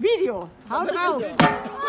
Video. Haut raus.